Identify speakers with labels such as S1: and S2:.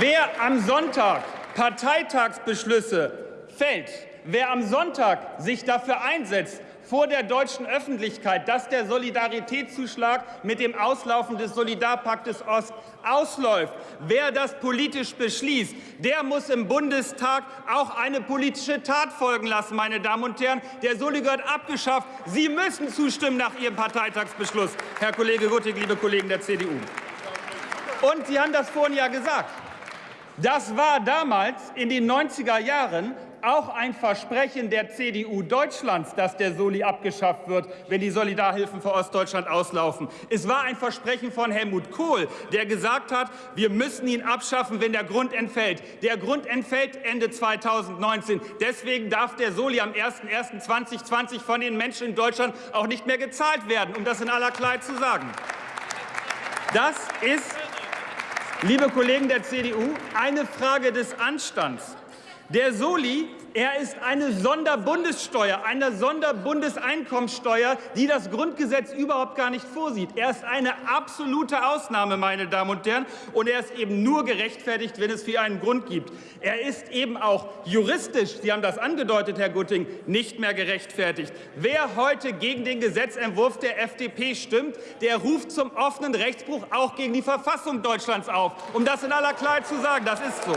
S1: Wer am Sonntag Parteitagsbeschlüsse fällt, wer am Sonntag sich dafür einsetzt, vor der deutschen Öffentlichkeit, dass der Solidaritätszuschlag mit dem Auslaufen des Solidarpaktes Ost ausläuft. Wer das politisch beschließt, der muss im Bundestag auch eine politische Tat folgen lassen, meine Damen und Herren. Der Soli gehört abgeschafft. Sie müssen zustimmen nach Ihrem Parteitagsbeschluss, Herr Kollege Guttig, liebe Kollegen der CDU. Und Sie haben das vorhin ja gesagt. Das war damals in den 90er Jahren auch ein Versprechen der CDU Deutschlands, dass der Soli abgeschafft wird, wenn die Solidarhilfen für Ostdeutschland auslaufen. Es war ein Versprechen von Helmut Kohl, der gesagt hat, wir müssen ihn abschaffen, wenn der Grund entfällt. Der Grund entfällt Ende 2019. Deswegen darf der Soli am 01.01.2020 von den Menschen in Deutschland auch nicht mehr gezahlt werden, um das in aller Klarheit zu sagen. Das ist, liebe Kollegen der CDU, eine Frage des Anstands. Der Soli, er ist eine Sonderbundessteuer, eine Sonderbundeseinkommensteuer, die das Grundgesetz überhaupt gar nicht vorsieht. Er ist eine absolute Ausnahme, meine Damen und Herren, und er ist eben nur gerechtfertigt, wenn es für einen Grund gibt. Er ist eben auch juristisch, Sie haben das angedeutet, Herr Gutting, nicht mehr gerechtfertigt. Wer heute gegen den Gesetzentwurf der FDP stimmt, der ruft zum offenen Rechtsbruch auch gegen die Verfassung Deutschlands auf. Um das in aller Klarheit zu sagen, das ist so.